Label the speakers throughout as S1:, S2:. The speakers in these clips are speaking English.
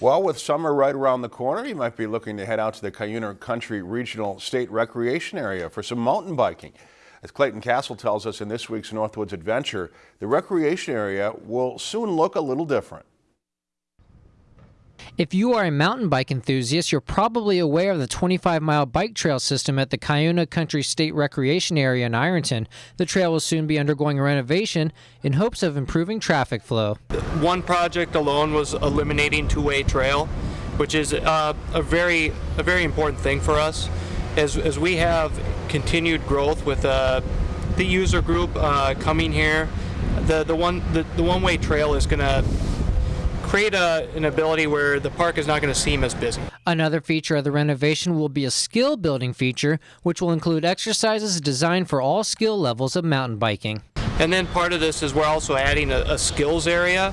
S1: Well, with summer right around the corner, you might be looking to head out to the Cuyuna Country Regional State Recreation Area for some mountain biking. As Clayton Castle tells us in this week's Northwoods Adventure, the recreation area will soon look a little different.
S2: If you are a mountain bike enthusiast, you're probably aware of the 25 mile bike trail system at the Cuyuna Country State Recreation Area in Ironton. The trail will soon be undergoing renovation in hopes of improving traffic flow.
S3: One project alone was eliminating two way trail, which is uh, a very a very important thing for us. As, as we have continued growth with uh, the user group uh, coming here, the, the one the, the one way trail is going to create a, an ability where the park is not going to seem as busy.
S2: Another feature of the renovation will be a skill building feature, which will include exercises designed for all skill levels of mountain biking.
S3: And then part of this is we're also adding a, a skills area,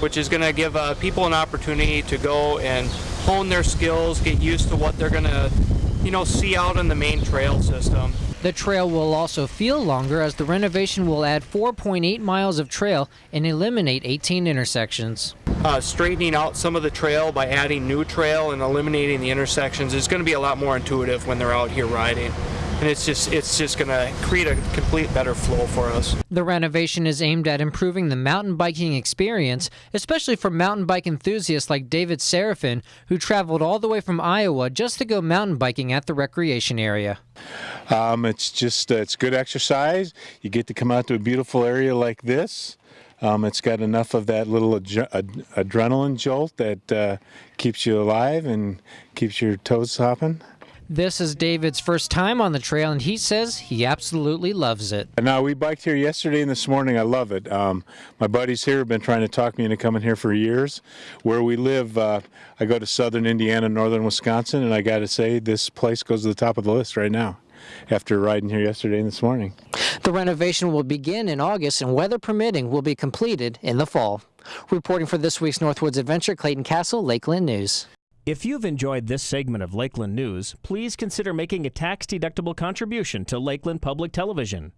S3: which is going to give uh, people an opportunity to go and hone their skills, get used to what they're going to, you know, see out in the main trail system.
S2: The trail will also feel longer as the renovation will add 4.8 miles of trail and eliminate 18 intersections
S3: uh, straightening out some of the trail by adding new trail and eliminating the intersections. Is going to be a lot more intuitive when they're out here riding and it's just it's just going to create a complete better flow for us.
S2: The renovation is aimed at improving the mountain biking experience, especially for mountain bike enthusiasts like David Seraphin, who traveled all the way from Iowa just to go mountain biking at the recreation area.
S4: Um, it's just uh, it's good exercise. You get to come out to a beautiful area like this. Um, it's got enough of that little ad adrenaline jolt that uh, keeps you alive and keeps your toes hopping.
S2: This is David's first time on the trail, and he says he absolutely loves it.
S4: Now, we biked here yesterday and this morning. I love it. Um, my buddies here have been trying to talk me into coming here for years. Where we live, uh, I go to southern Indiana, northern Wisconsin, and I got to say, this place goes to the top of the list right now after riding here yesterday and this morning.
S2: The renovation will begin in August and weather permitting will be completed in the fall. Reporting for this week's Northwoods Adventure, Clayton Castle, Lakeland News.
S5: If you've enjoyed this segment of Lakeland News, please consider making a tax-deductible contribution to Lakeland Public Television.